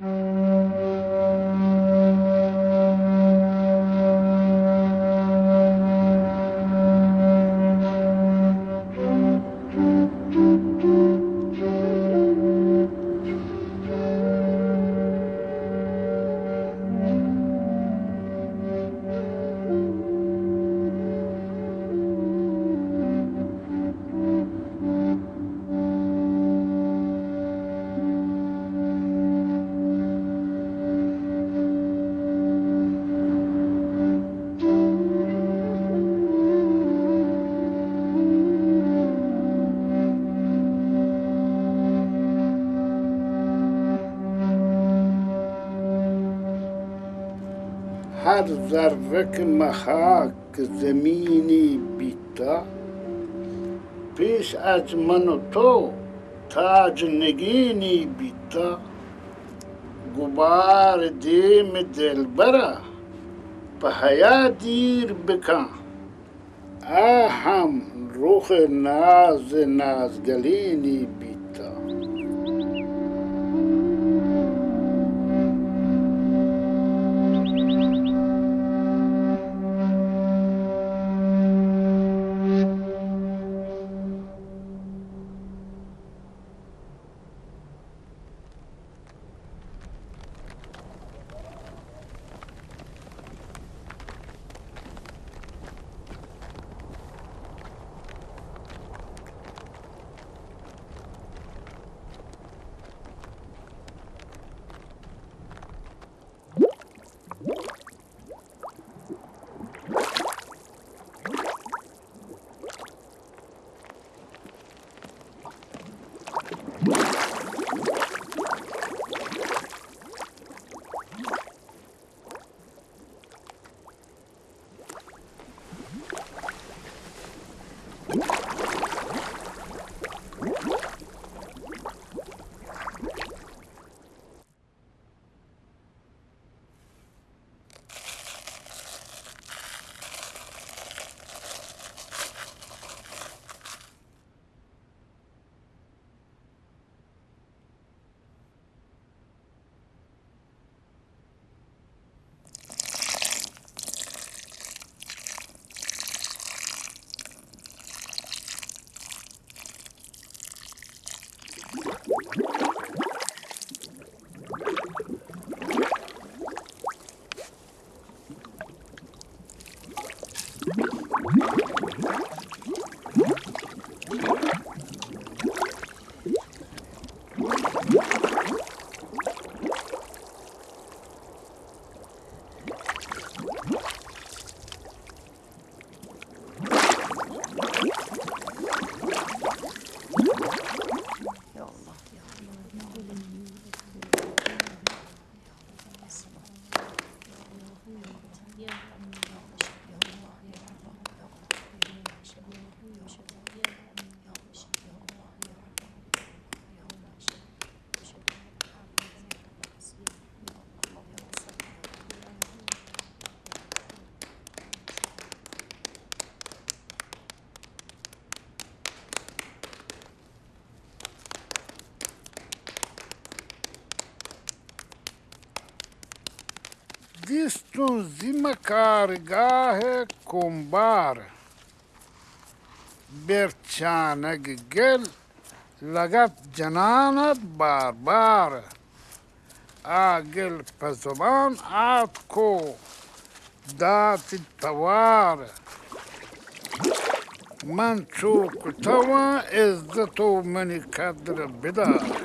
嗯 هر ذره که زمینی بیتا. پیش از من و تو تاج نگینی بیتا. گبار دیم دلبره به حیا دیر بکن آهم رخ ناز نازگلینی بیتا. دیستون زیم کارگاه کنبار برچانگ گل لگت جنانت بار بار آگل پزبان آت کو دات توار من چوک توا عزتو منی قدر بدار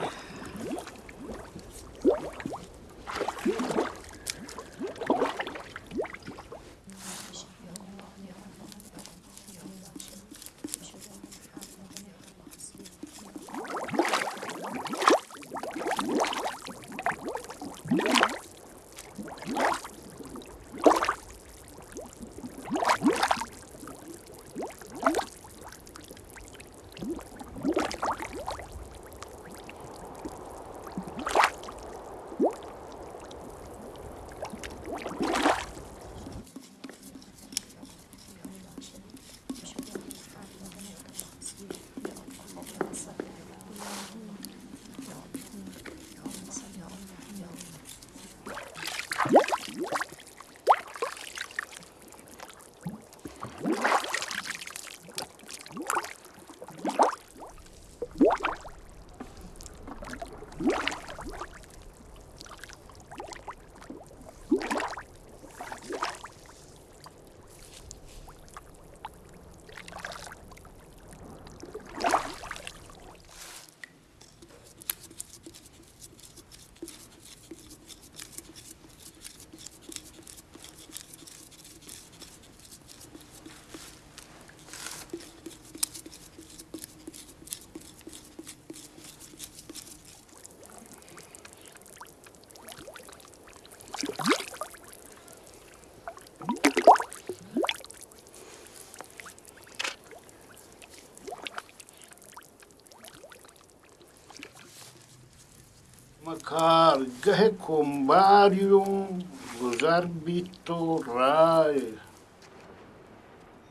مکارگه کمباریوم گذر بیت و رای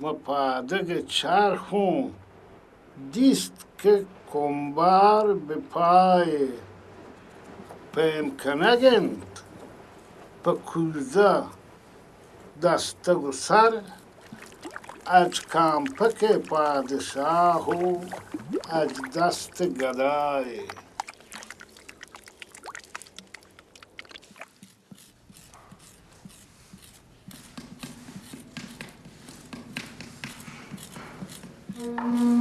مپادگ چرخون دیست که کمبار به پای پیم کنگند پا کوزه دسته و سر از کامپک پادشاه و از دست گدای Mm-hmm.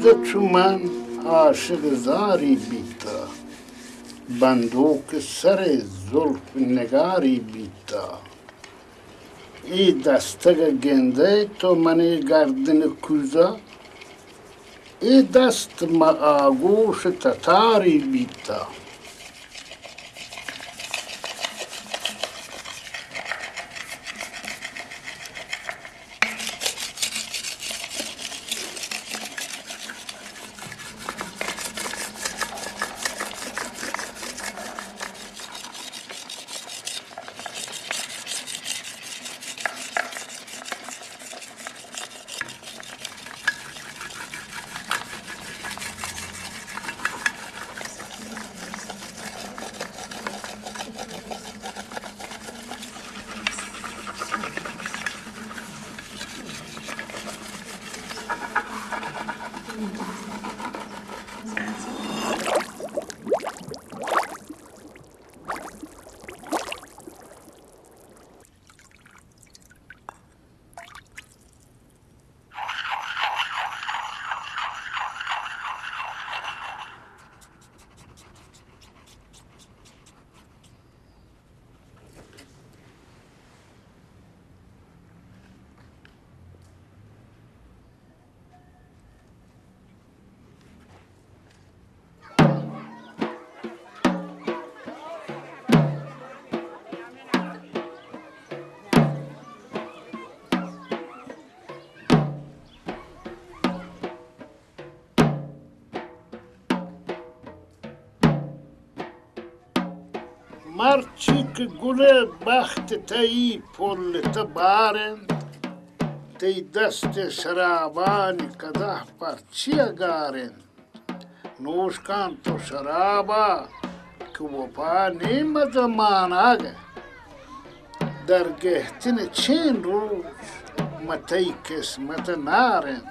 کوزه چو من عاشق زاری بیتا بندوق سر زلف نگاری بیتا. ای دسته گنده تو منی گردن کوزه ای دست ما آگوش تتاری بیتا. Marçık güle bahtı teyi pollete baren, تی دست شرابان قدح پر چی گارن نوشکان تو شرابا که وفا نیمد مان آگه. در گهتن چین روز متی کسمت نارند.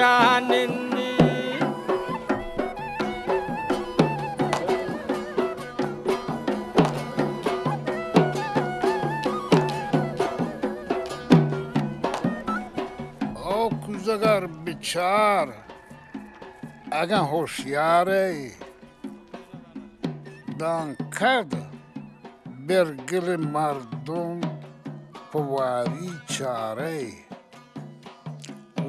şanindi O kuzagar biçar. Agan hoşyare Dan kad Bergili mardum Povari çare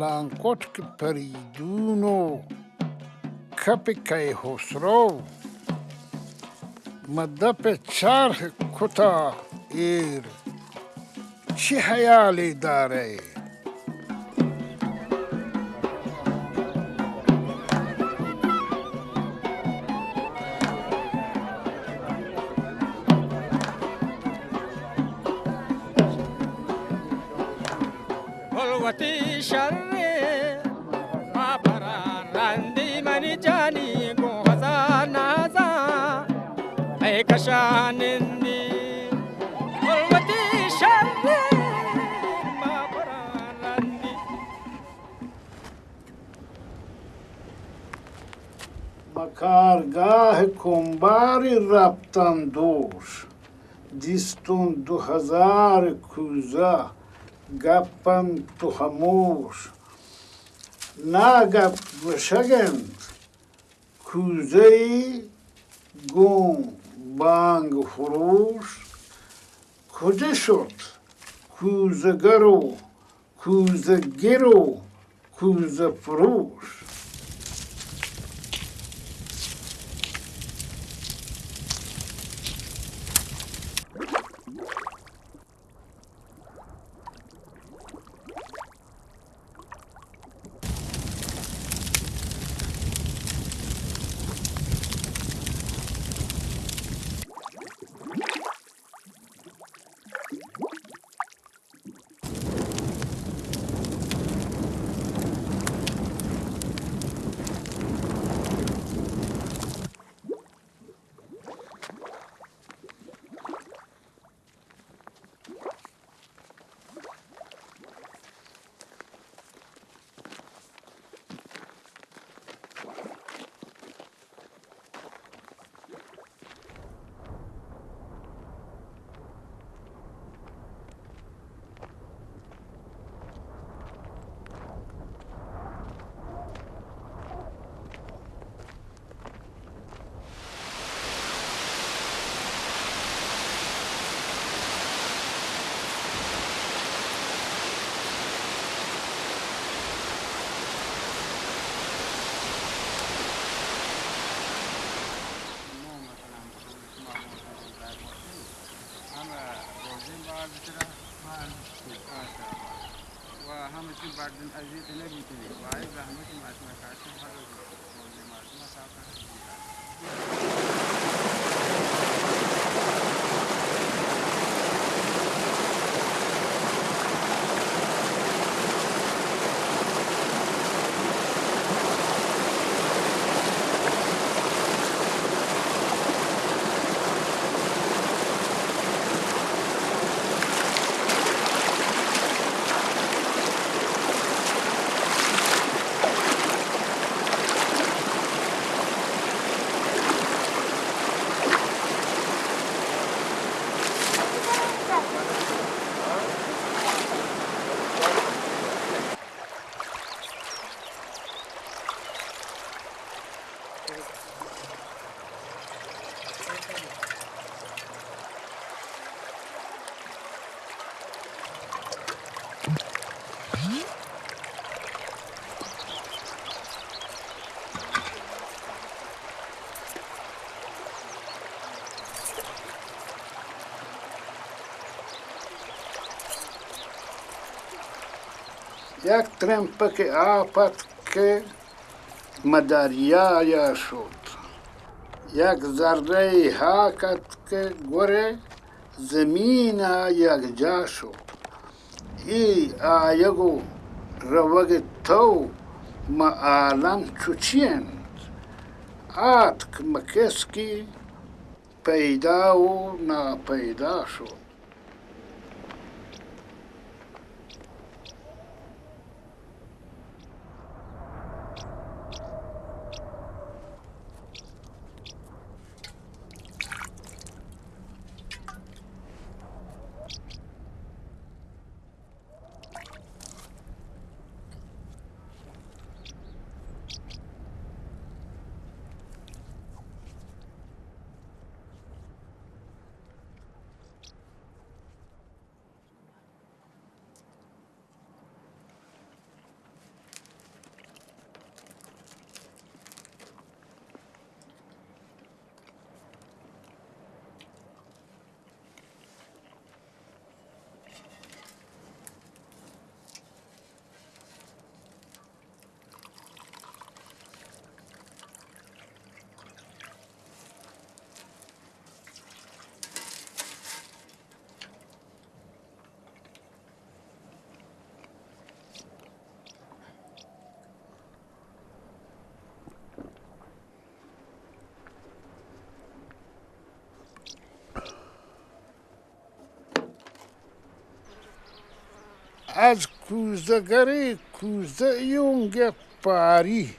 لانکوت که پریدونو کپ کی خسرو. مدپ چرخ کتا ایر. چی حیالی داره؟ کنباری رفتن دوش دیستون دو هزار کوزه گپن تو خموش نه گپ بشگند کوزه ای گم بانگ فروش کجا شد کوزگر و کوزگر و کوزه فروش و همه چی Як трем пъке апатке мадария шот. Як заррей хакатке горе земина як джашот. И а яго раваге тау ма алам чучен. Атк макески пейдау на пейдашот. از کوزگری کوزه یونگت پاری.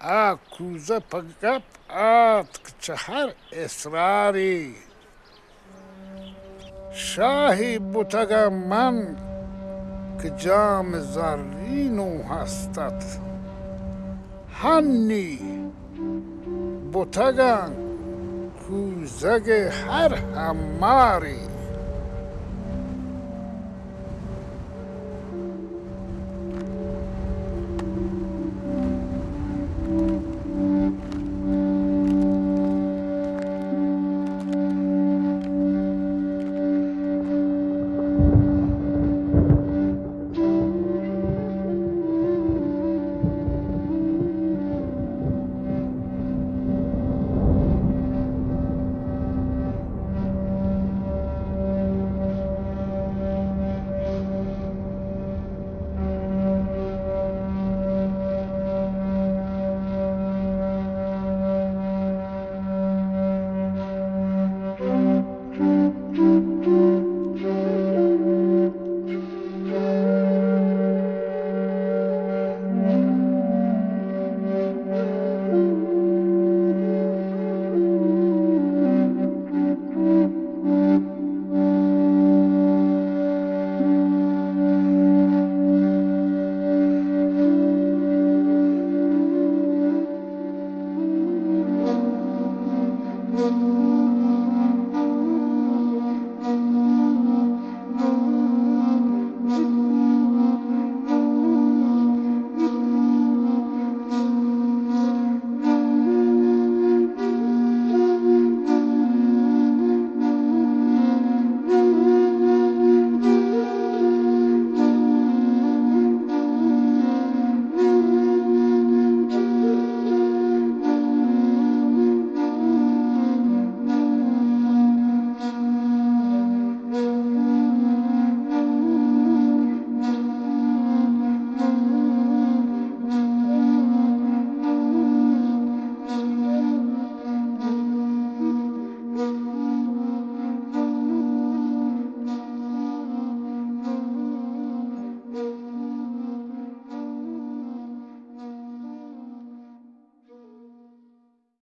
آ کوزه پگپ آت چهر اصراری. شاهی بوتگم من که جام زرینو هستد هنی بوتگم کوزگ هر هماری.